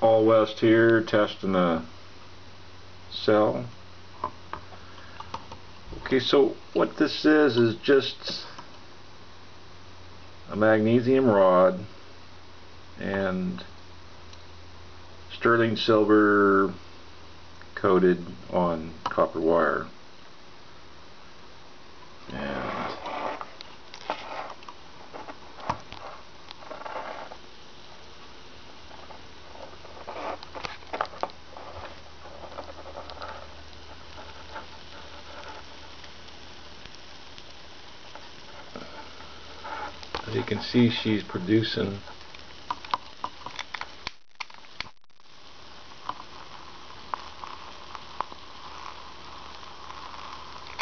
Paul West here testing a cell. Okay, so what this is is just a magnesium rod and sterling silver coated on copper wire. And As you can see she's producing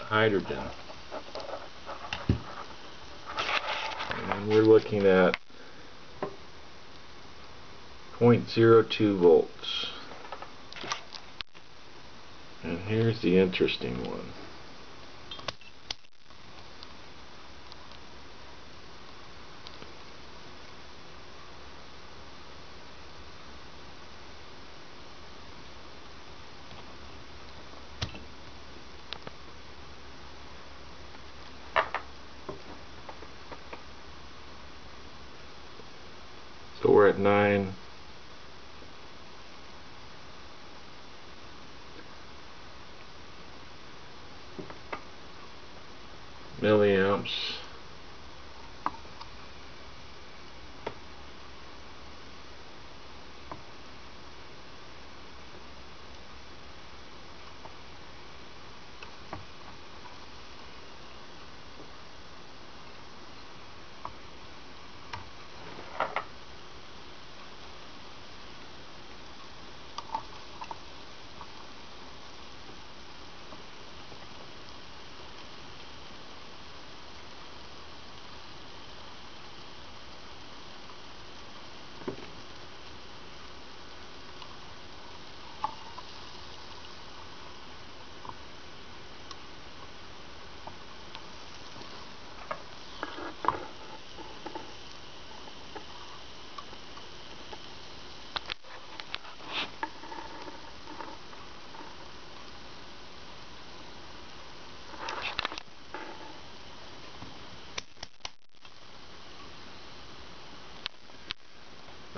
hydrogen. And we're looking at 0.02 volts. And here's the interesting one. So we're at 9 milliamps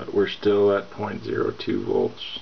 but we're still at 0.02 volts